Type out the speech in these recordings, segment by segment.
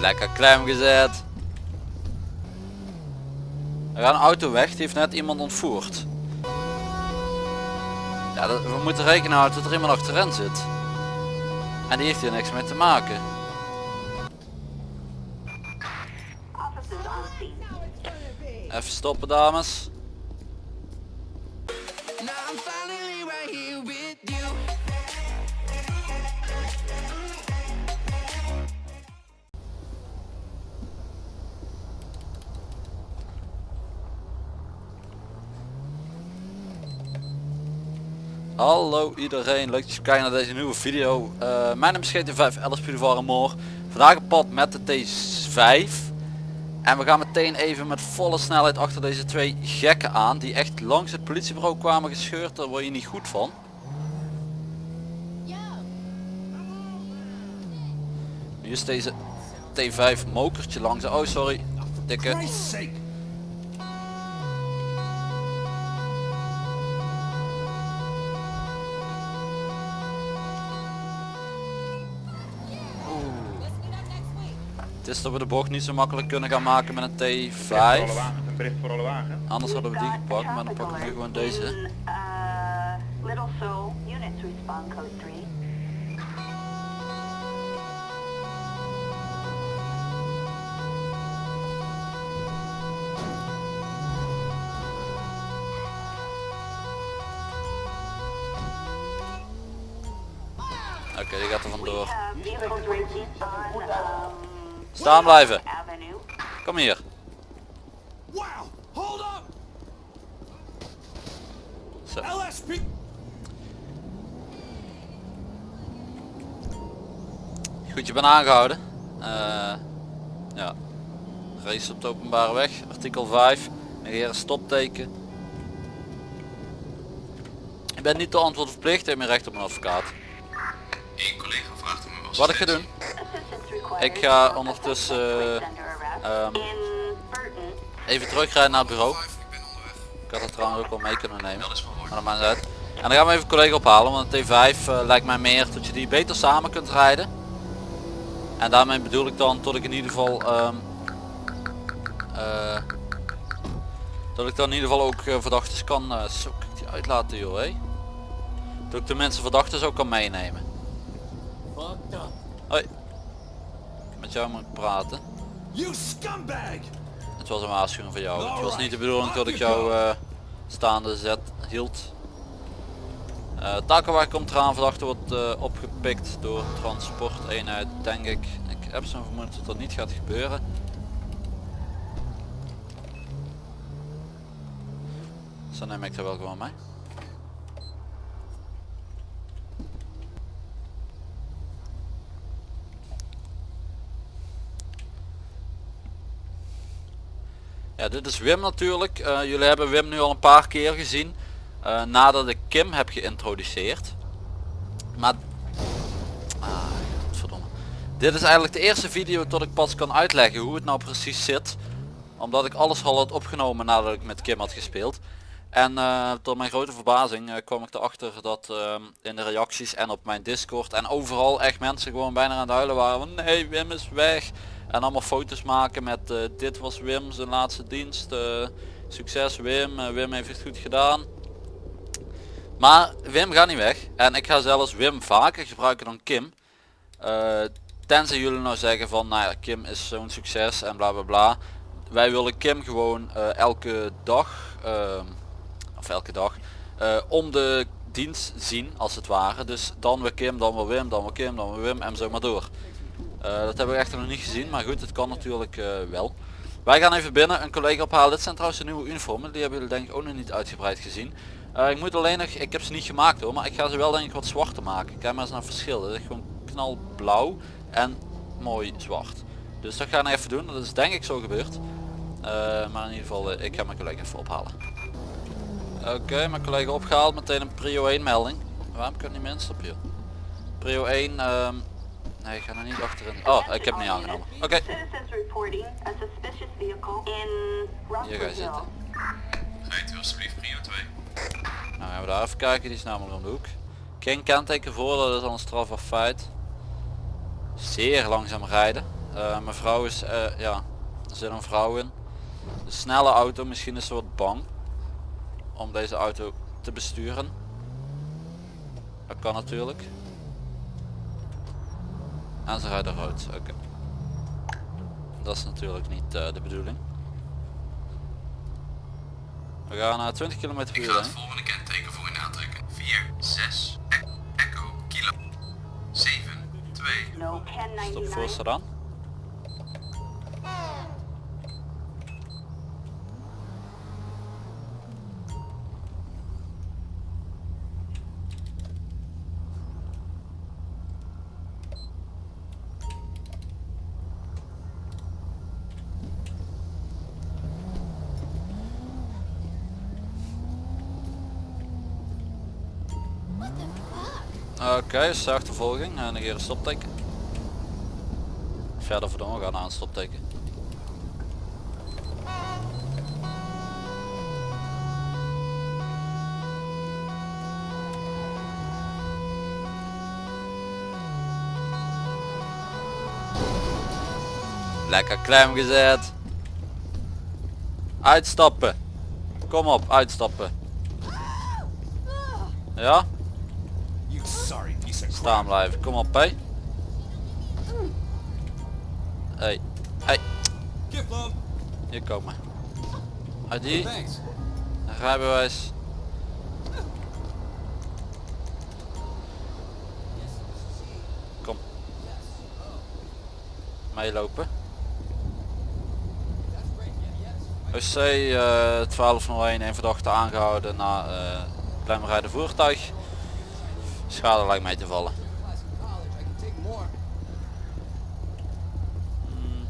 Lekker klem gezet. Er gaat een auto weg, die heeft net iemand ontvoerd. Ja, we moeten rekenen houden dat er iemand achterin zit. En die heeft hier niks mee te maken. Even stoppen dames. Hallo iedereen, leuk dat je kijkt naar deze nieuwe video. Eh, mijn naam is GT5 Alice Pudevaren Moor. Vandaag op pad met de T5. En we gaan meteen even met volle snelheid achter deze twee gekken aan. Die echt langs het politiebureau kwamen gescheurd. Daar word je niet goed van. Nu is deze T5 mokertje langs. Oh sorry, dikke. Het is dat we de bocht niet zo makkelijk kunnen gaan maken met een Bericht T5. voor alle wagen, een bericht voor alle wagen. Anders hadden we die gepakt, maar dan pakken we nu gewoon deze. 3. Oké, die gaat er We vandoor. Staan blijven. Kom hier. Wow! Hold up! Zo. Goed, je bent aangehouden. Eh, ja. Race op de openbare weg. Artikel 5. Negeren stopteken. Je bent niet de antwoord verplicht. Je hebt meer recht op een advocaat. Eén collega vraagt om uw Wat ik ga doen. Ik ga ondertussen, Burton. Even terugrijden naar het bureau. Ik had het trouwens ook wel mee kunnen nemen. Maar dat maakt uit. En dan gaan we even een collega ophalen. Want een T5 eh, lijkt mij meer dat je die beter samen kunt rijden. En daarmee bedoel ik dan tot ik in ieder geval... ehm, eh, dat ik dan in ieder geval ook eh, verdachten kan... eh, zo kan ik die uitlaten joh hé. Dat ik de mensen verdachten ook kan meenemen. Hoi. Jou moet praten. You scumbag! Het was een waarschuwing voor jou. Het was niet de bedoeling dat ik jou eh, staande zet hield. Uh, Takenwagen komt eraan, verdachte wordt eh, opgepikt door transporteenheid denk ik. Ik heb zo'n vermoeden dat dat niet gaat gebeuren. Dan neem ik er wel gewoon mee. Ja, dit is Wim natuurlijk. Eh, jullie hebben Wim nu al een paar keer gezien. eh, nadat ik Kim heb geïntroduceerd. Maar... Ah. Dit is eigenlijk de eerste video tot ik pas kan uitleggen hoe het nou precies zit. Omdat ik alles al had opgenomen nadat ik met Kim had gespeeld. En eh, tot mijn grote verbazing kwam ik erachter dat in de reacties en op mijn discord en overal echt mensen gewoon bijna aan het huilen waren van nee Wim is weg. En allemaal foto's maken met eh, dit was Wim zijn laatste dienst. eh, succes Wim, eh, Wim heeft het goed gedaan. Maar Wim gaat niet weg. En ik ga zelfs Wim vaker gebruiken dan Kim. Tenzij jullie nou zeggen van nou ja, Kim is zo'n succes en bla bla bla. Wij willen Kim gewoon elke dag, of elke dag, om de dienst zien als het ware. Dus dan weer Kim, dan weer Wim, dan weer Kim, dan weer Wim en zo maar door. Eh, dat hebben we echter nog niet gezien, maar goed, het kan natuurlijk eh, wel. Wij gaan even binnen een collega ophalen. Dit zijn trouwens de nieuwe uniformen, die hebben jullie denk ik ook nog niet uitgebreid gezien. Eh, ik moet alleen nog, ik heb ze niet gemaakt hoor, maar ik ga ze wel denk ik wat zwarter maken. Kijk maar eens naar het verschil. Dit is gewoon knalblauw en mooi zwart. Dus dat ga ik nog even doen, dat is denk ik zo gebeurd. Maar in ieder geval, ik ga mijn collega even ophalen. Oké, mijn collega opgehaald, meteen een prio 1 melding. Waarom kan niet meer instappen joh? Prio 1, ehm, nee ik ga er niet achterin. Oh, ik heb het niet aangenomen. Oké, Citizens reporting a suspicious vehicle in hier ga je zitten. Rijdt u alsjeblieft prio 2. Nou gaan we daar even kijken, die is namelijk om de hoek. Geen kenteken voor, dat is al een strafbaar feit. Zeer langzaam rijden. Eh, mijn vrouw is, eh, ja, er zit een vrouw in. Een snelle auto, misschien is ze wat bang om deze auto te besturen. Dat kan natuurlijk. En ze rijden rood, oké. Dat is natuurlijk niet eh, de bedoeling. We gaan naar 20 km per Ik uur ga het volgende kenteken voor u aantrekken. 4, 6, e Echo, Kilo, 7, 2. No Stop 1099. voorstel aan. Oké, is achtervolging. En negeer een stopteken. Verder gaan naar een stopteken. Lekker klem gezet. Uitstappen. Kom op, uitstappen. Ja? You sorry piece of crap. Staan blijven. Kom op, hé. Hey. Hey. Gift love. Hier komen. ID. Rijbewijs. Kom. Meelopen. OC eh 1201, een verdachte aangehouden na eh klemrijden voertuig. Schade lijkt mij te vallen. Hmm.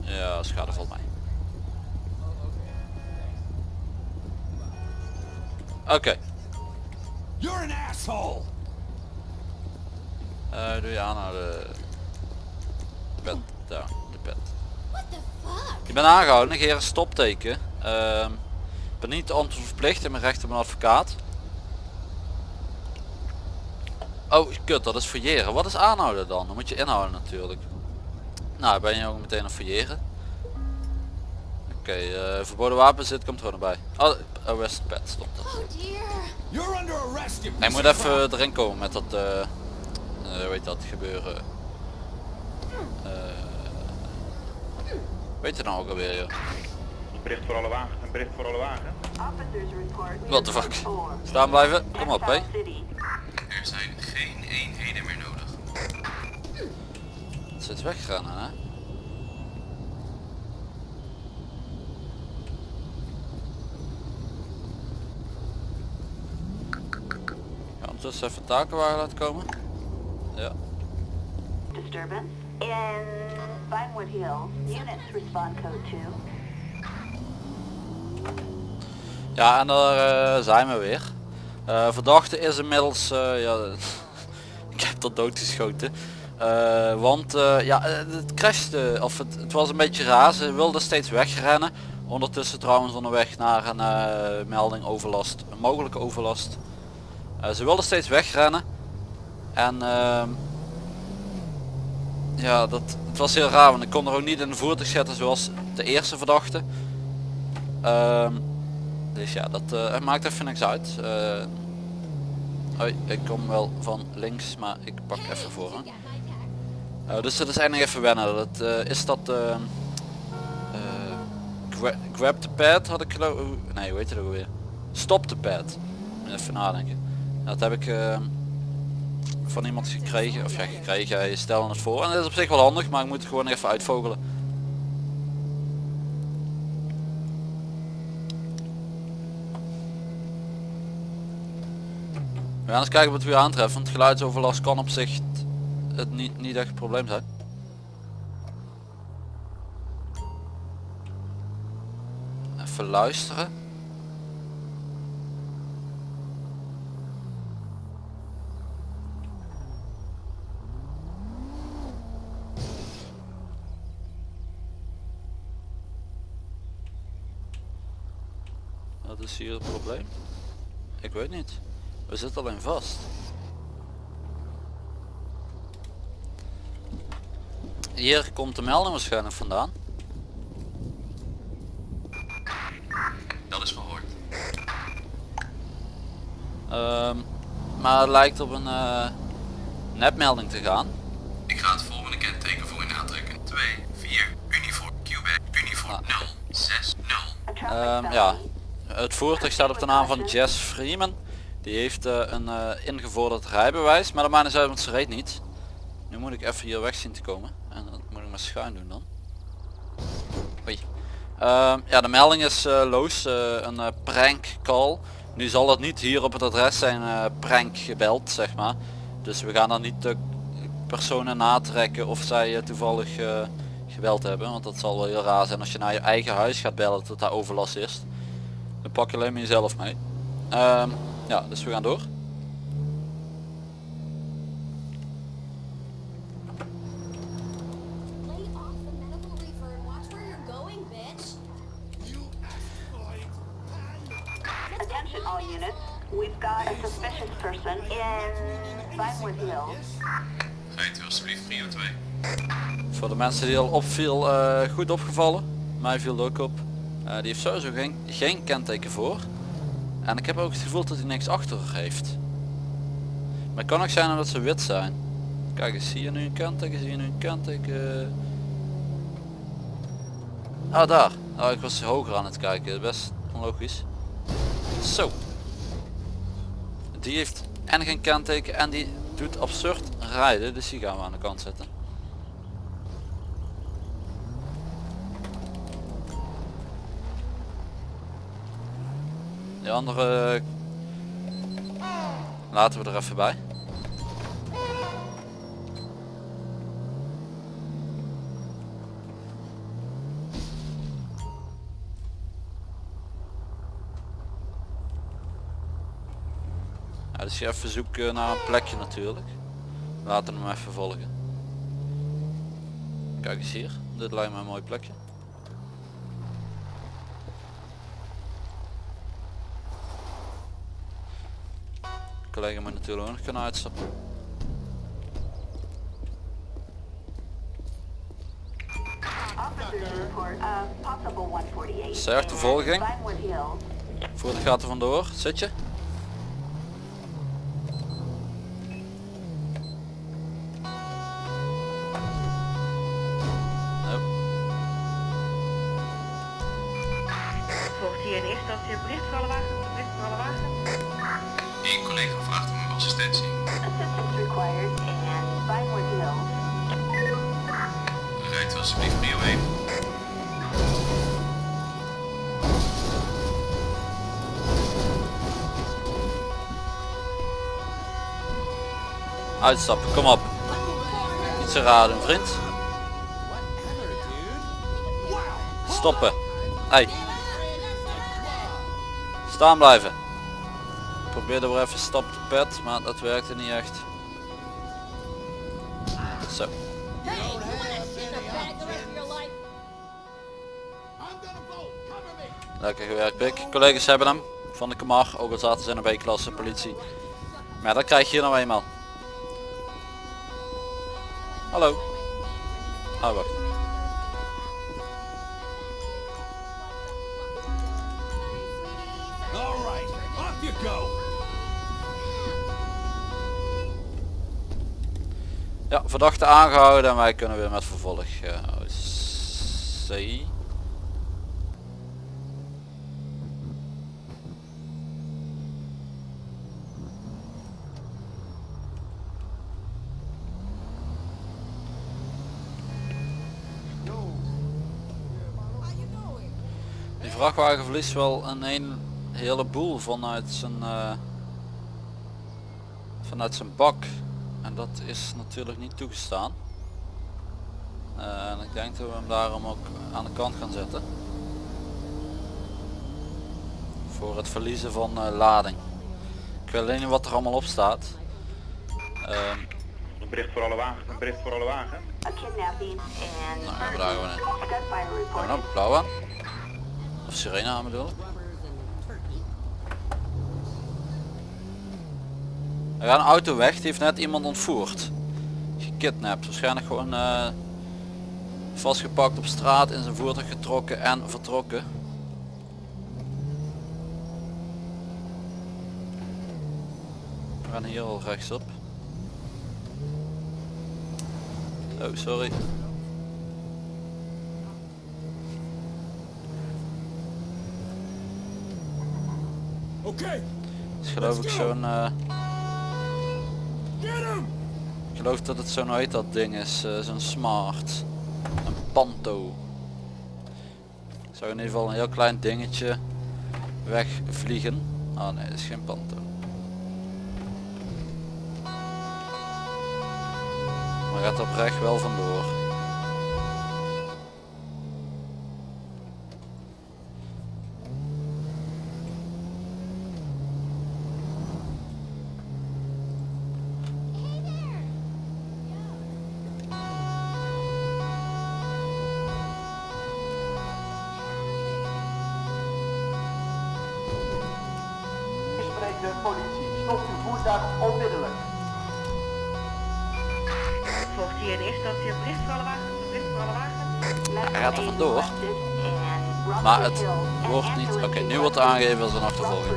Ja, schade valt mij. Oké, You're an asshole. eh, doe je aan naar de pet. Daar, de pet. Je bent aangehouden, negeer een stopteken. Ehm, ik ben niet verplicht in mijn recht op een advocaat. Oh, kut, dat is fouilleren. Wat is aanhouden dan? Dan moet je inhouden natuurlijk. Nou, ben je ook meteen aan fouilleren. Oké, eh, verboden wapenzit komt er gewoon bij. Oh, arrest pet stond er. Oh dear. You're under arrest, you Hij moet even erin komen met dat, eh eh, hoe heet dat gebeuren. Eh, weet je nou ook alweer joh. Een bericht voor alle wagens, een bericht voor alle wagens. What the fuck? Staan blijven, kom op hé. Er zijn geen eenheden meer nodig. Het zit wegrennen hè. Ja, ondertussen even takenwagen laten komen. Ja. Disturbance in Vinewood Hills. Units respond code 2. Ja, en daar eh, zijn we weer. Eh, verdachte is inmiddels, eh, ja, ik heb dat doodgeschoten. Want ja, het crashte, of het, het was een beetje raar. Ze wilde steeds wegrennen. Ondertussen trouwens onderweg naar een melding overlast, een mogelijke overlast. Ze wilde steeds wegrennen. En ehm, ja, dat, het was heel raar, want ik kon er ook niet in de voertuig zetten zoals de eerste verdachte. Ehm, dus ja, dat eh, maakt even niks uit. Eh, hoi, ik kom wel van links, maar ik pak even voor. Hè. Eh, dus dat is eigenlijk even wennen. Dat, is dat gra- grab the pad had ik geloof Nee, hoe heet het ook alweer? Stop the pad. Even nadenken. Dat heb ik van iemand gekregen. Of ja, gekregen. Hij stelde het voor. En dat is op zich wel handig, maar ik moet het gewoon even uitvogelen. We gaan eens kijken wat we hier aantreffen. Want geluidsoverlast kan op zich het niet, niet echt een probleem zijn. Even luisteren. Wat is hier het probleem? Ik weet niet. We zitten alleen vast. Hier komt de melding waarschijnlijk vandaan. Dat is verhoord. Ehm, maar het lijkt op een eh, nepmelding te gaan. Ik ga het volgende kenteken voor u aantrekken. 2, 4, uniform, Quebec, uniform 0, 6, 0. A traffic Ehm, felony. ja, het voertuig staat op de naam van Jess Freeman. Die heeft eh, een eh, ingevorderd rijbewijs, maar dat maakt niet uit, want ze reed niet. Nu moet ik even hier weg zien te komen. En dat moet ik maar schuin doen dan. Oei. Ehm, ja, de melding is eh, loos. een prank call. Nu zal het niet hier op het adres zijn prank gebeld, zeg maar. Dus we gaan dan niet de personen natrekken of zij toevallig gebeld hebben. Want dat zal wel heel raar zijn als je naar je eigen huis gaat bellen dat daar overlast is. Dan pak je alleen maar jezelf mee. Ehm, ja, dus we gaan door. Lay off the medical reefer and watch where you're going, bitch. Attention all units. We've got a suspicious person in Vinewood Hills. Rijdt u alsjeblieft prio 2. Voor de mensen die al opviel, eh, goed opgevallen. Mij viel het ook op. Eh, die heeft sowieso geen, geen kenteken voor. En ik heb ook het gevoel dat hij niks achter heeft. Maar het kan ook zijn omdat ze wit zijn. Kijk eens, zie je nu een kenteken? Zie je nu een kenteken? Ah daar. Oh, ik was hoger aan het kijken. Best onlogisch. Zo. Die heeft en geen kenteken en die doet absurd rijden. Dus die gaan we aan de kant zetten. De andere laten we er even bij. Ja, dus je even naar een plekje natuurlijk. Laten we hem even volgen. Kijk eens hier, dit lijkt me een mooi plekje. Collega moet natuurlijk ook nog kunnen uitstappen. Officers report a possible 148. Zeg, achtervolging. in Vinewood Hills. Voertuig gaat er vandoor. Zit je? Uitstappen, kom op. Niet zo raar doen vriend. Stoppen. Hey. Staan blijven. Probeerde weer even stap te pet, maar dat werkte niet echt. Zo. Lekker gewerkt Pik. Collega's hebben hem. Van de Kamar, ook al zaten ze in een B-klasse politie. Maar dat krijg je hier nou eenmaal. Hallo. Oh wacht. All right, off you go. Ja, verdachte aangehouden en wij kunnen weer met vervolg. Uh, C. Die vrachtwagen verliest wel een, een heleboel vanuit zijn eh, vanuit zijn bak en dat is natuurlijk niet toegestaan. Eh, en ik denk dat we hem daarom ook aan de kant gaan zetten. Voor het verliezen van eh, lading. Ik weet alleen niet wat er allemaal op staat. Ehm, Een bericht voor alle wagen. Een bericht voor alle wagen. In nou, we daar Hebben we nou blauw aan? Of aan bedoel? Er gaat een auto weg, die heeft net iemand ontvoerd. Gekidnapt, waarschijnlijk gewoon eh, Vastgepakt op straat, in zijn voertuig getrokken en vertrokken. We gaan hier al rechtsop. Oh, sorry. Okay, is geloof ik zo'n... eh, ik geloof dat het zo'n heet dat ding is, eh, zo'n smart. Een panto. Zou in ieder geval een heel klein dingetje wegvliegen. Ah nee, dat is geen panto. Maar gaat oprecht wel vandoor. Onmiddellijk. Volgt hier in eerste instantie een bericht voor alle wagens? Een bericht voor alle wagens? Hij gaat er vandoor. Maar het wordt niet... Oké, nu wordt aangegeven als een achtervolging.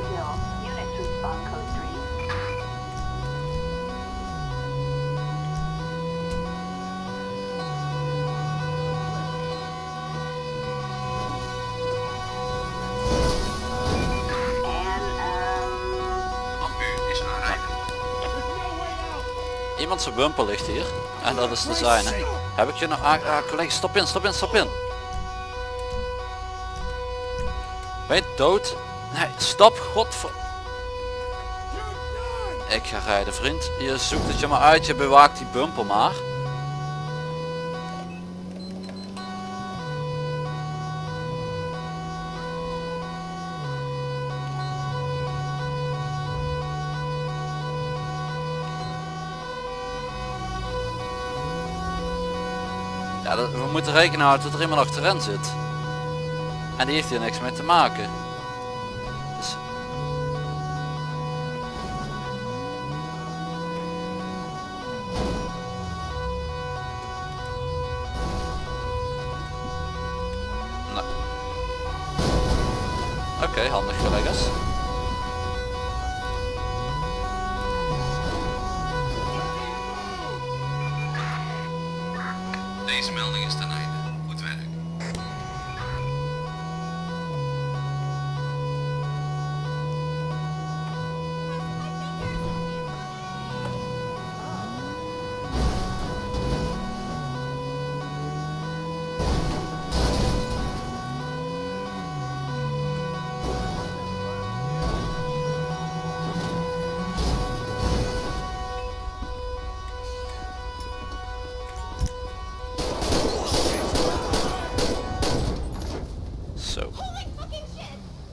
Iemand zijn bumper ligt hier. En dat is de zijne. Heb ik je nog aan... Ah, collega, stop in, stop in, stop in. Ben je dood? Nee, stop, godver... Ik ga rijden, vriend. Je zoekt het je maar uit, je bewaakt die bumper maar. We moeten rekening houden dat er iemand achterin zit. En die heeft hier niks mee te maken. Dus... Nou. Oké, handig collega's. Zo.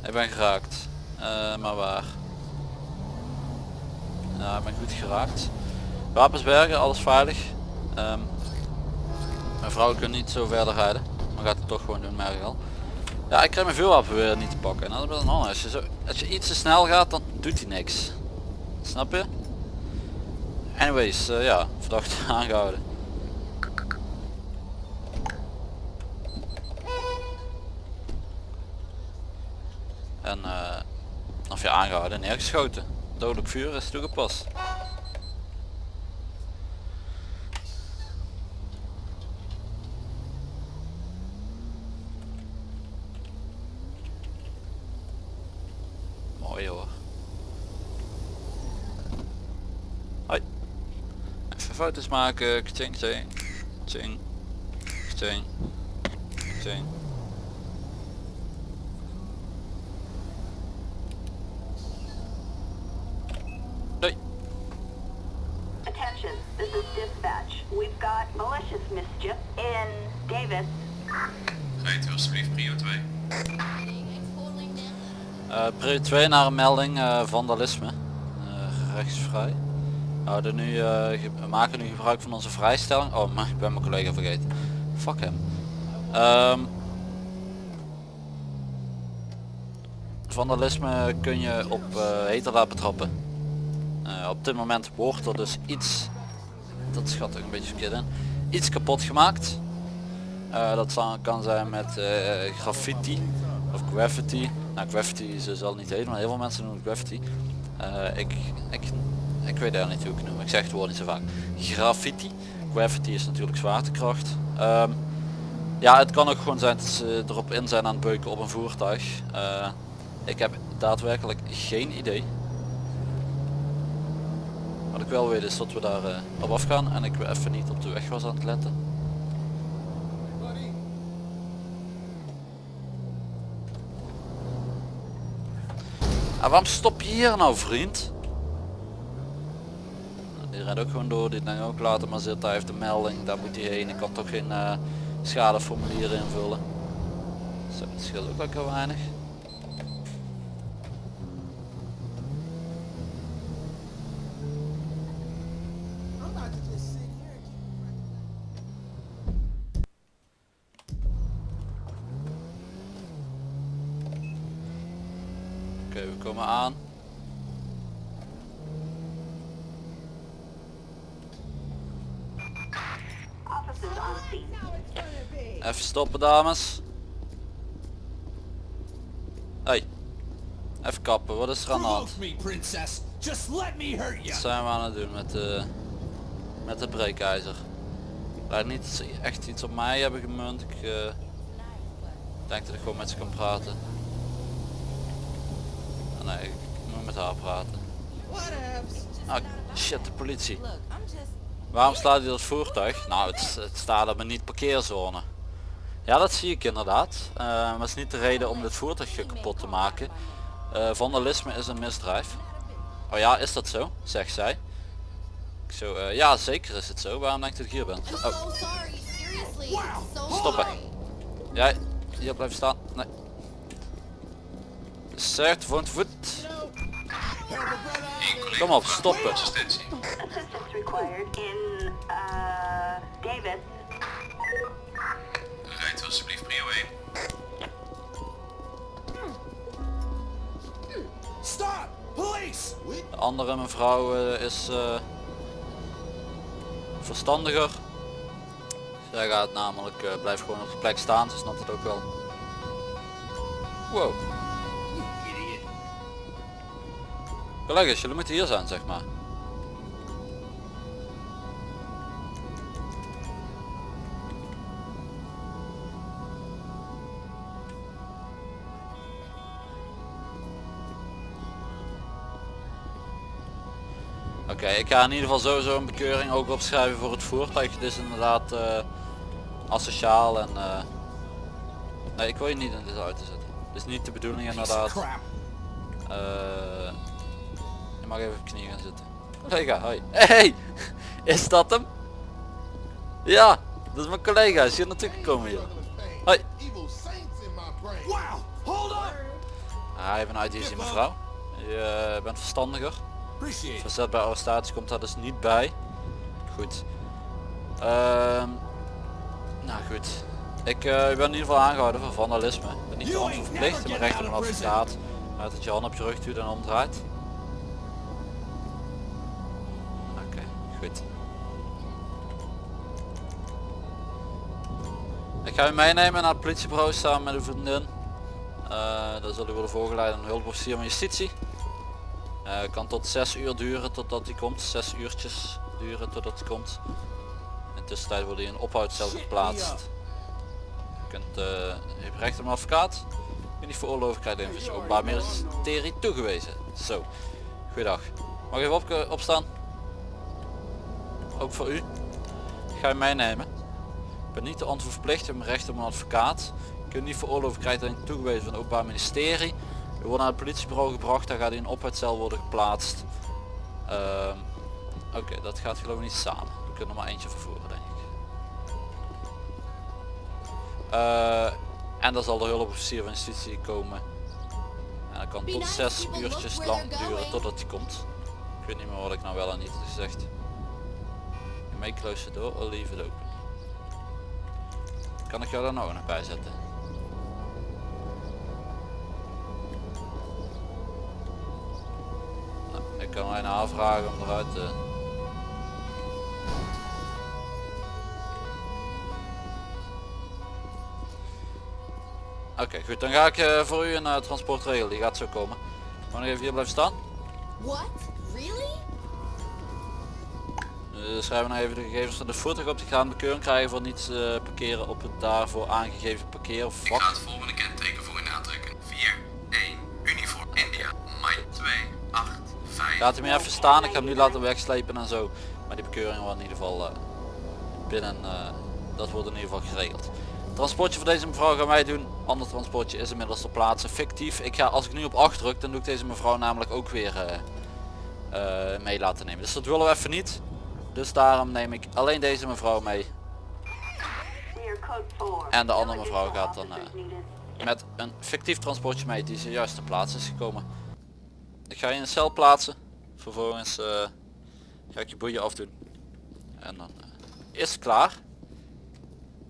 Ik ben geraakt. Eh, maar waar? Ja, ik ben goed geraakt. Wapens bergen, alles veilig. Ehm, mijn vrouw kan niet zo verder rijden. Maar gaat het toch gewoon doen, merk ik al. Ja, ik krijg mijn vuurwapen weer niet te pakken. En dat is wel een ander. Als je, zo, als je iets te snel gaat, dan doet hij niks. Snap je? Anyways, eh, ja, verdacht aangehouden. Aangehouden en neergeschoten. Dodelijk vuur is toegepast. Mooi hoor. Hoi. Even foto's maken. Kching, kching. Kching. Kching. Kching. Doei. Attention, this is dispatch. We've got malicious mischief in Davis. Rijdt u alsjeblieft prio 2. Eh prio 2 naar een melding eh, vandalisme. Eh, rechtsvrij. We, houden nu, eh, we maken nu gebruik van onze vrijstelling. Oh, maar ik ben mijn collega vergeten. Fuck hem. Ehm, vandalisme kun je op heterdaad betrappen. Op dit moment wordt er dus iets, dat schat ik een beetje verkeerd in, iets kapot gemaakt. Eh, dat kan zijn met graffiti of graffiti. Nou graffiti is dus al niet heet, maar heel veel mensen noemen graffiti. Eh, ik, ik, ik weet daar niet hoe ik noem. Ik zeg het woord niet zo vaak. Graffiti. Graffiti is natuurlijk zwaartekracht. Ehm, ja, het kan ook gewoon zijn dat ze erop in zijn aan het beuken op een voertuig. Eh, ik heb daadwerkelijk geen idee. Wat ik wel weet is dat we daar eh, op afgaan en ik even niet op de weg was aan het letten. Ah, waarom stop je hier nou vriend? Die rijdt ook gewoon door, die denkt ook later maar zitten, hij heeft een melding, daar moet hij heen. Ik kan toch geen eh, schadeformulieren invullen. Zo, scheelt ook lekker weinig. Komen aan. Even stoppen dames. Hey. Even kappen, wat is er aan de hand? Wat zijn we aan het doen met de, met de breekijzer? Lijkt niet dat ze echt iets op mij hebben gemunt. Ik eh, denk dat ik gewoon met ze kan praten. Nee, ik moet met haar praten. Ah, shit, de politie. Waarom staat hier dat voertuig? Nou, het, het staat op een niet parkeerzone. Ja, dat zie ik inderdaad. Eh, maar het is niet de reden om dit voertuig kapot te maken. Eh, vandalisme is een misdrijf. Oh ja, is dat zo? Zegt zij. Ik zo, eh, ja, zeker is het zo. Waarom denk je dat ik hier ben? Oh, stoppen. Jij, hier blijven staan. Zegt voor het voet. Kom op, stoppen. Uh. Rijdt alsjeblieft prio 1. Stop! Police! De andere mevrouw eh, is eh, verstandiger. Zij gaat namelijk, eh blijft gewoon op de plek staan, ze snapt het ook wel. Wow. Collega's, jullie moeten hier zijn zeg maar. Oké, ik ga in ieder geval sowieso een bekeuring ook opschrijven voor het voertuig. Het is inderdaad eh asociaal en... eh, Nee, ik wil je niet in deze auto zetten. Het is niet de bedoeling inderdaad. Je mag even op je knie gaan zitten. Collega, hoi. Hey, is dat hem? Ja, dat is mijn collega. Is hier naartoe gekomen hier. Hoi. Ah, je bent IDC mevrouw. Je eh, bent verstandiger. Verzet bij arrestatie komt daar dus niet bij. Goed. Ehm, nou goed. Ik eh, ben in ieder geval aangehouden voor vandalisme. Ik ben niet te verplicht. Ben recht op een advocaat. Uit dat je hand op je rug doet en omdraait. Ik ga u meenemen naar het politiebureau samen met uw vriendin. Eh daar zullen we worden voorgeleid aan een hulpofficier van justitie. Eh, kan tot 6 uur duren totdat hij komt. 6 uurtjes duren totdat hij komt. In de tussentijd wordt hij in ophoudcel geplaatst. Je kunt, je hebt recht op een advocaat. Je niet veroorloven krijgen in het openbaar ministerie toegewezen. Zo, goeiedag. Mag even op, opstaan? Ook voor u. Ik ga je meenemen. Ben niet de antwoord verplicht, je hebt recht op een advocaat. Je kunt niet veroorloven krijgen toegewezen van het openbaar ministerie. U wordt naar het politiebureau gebracht, daar gaat hij in een ophoudcel worden geplaatst. Ehm, Oké, dat gaat geloof ik niet samen. We kunnen er maar eentje vervoeren denk ik. Eh, en dan zal de hulpofficier van justitie komen. En dat kan tot zes look uurtjes lang duren totdat hij komt. Ik weet niet meer wat ik nou wel en niet gezegd. You may close the door or leave it open. Kan ik jou daar nog bij zetten? Nou, ik kan mij naar vragen om eruit te... Oké, goed. Dan ga ik eh, voor u een eh, transport regelen. Die gaat zo komen. Gewoon nog even hier blijven staan. What? Uh, schrijven we nog even de gegevens van de voertuig op. Die gaan bekeuring krijgen voor niet eh, parkeren op het daarvoor aangegeven parkeervak. Ik ga het volgende kenteken voor u aantrekken. 4, 1, uniform India, Mike 2, 8, 5. Laat hem even staan. Ik ga hem nu laten wegslepen en zo. Maar die bekeuring wordt in ieder geval eh, binnen. eh, dat wordt in ieder geval geregeld. Transportje voor deze mevrouw gaan wij doen. Ander transportje is inmiddels ter plaatse. Fictief. Ik ga als ik nu op 8 druk, dan doe ik deze mevrouw namelijk ook weer eh, eh, mee laten nemen. Dus dat willen we even niet. Dus daarom neem ik alleen deze mevrouw mee. We are code 4. En de andere mevrouw gaat dan, eh. Met een fictief transportje mee die zojuist ter plaatse is gekomen. Ik ga je in een cel plaatsen. Vervolgens eh, ga ik je boeien afdoen. En dan eh, is het klaar.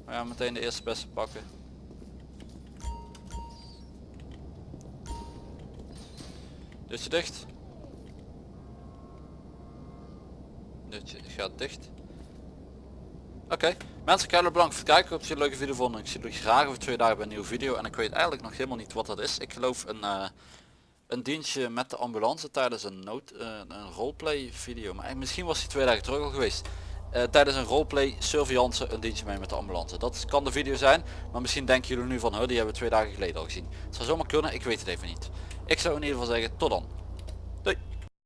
We gaan meteen de eerste beste pakken. Deurtje dicht. Gaat dicht. Oké, mensen, keihartelijk bedankt voor het kijken. Ik hoop dat jullie een leuke video vonden. Ik zie jullie graag over twee dagen bij een nieuwe video. En ik weet eigenlijk nog helemaal niet wat dat is. Ik geloof een, eh, een dienstje met de ambulance tijdens een, nood, eh, een roleplay video. Maar misschien was die twee dagen terug al geweest. Eh, tijdens een roleplay surveillance een dienstje mee met de ambulance. Dat kan de video zijn. Maar misschien denken jullie nu van, huh, die hebben we twee dagen geleden al gezien. Het zou zomaar kunnen, ik weet het even niet. Ik zou in ieder geval zeggen, tot dan.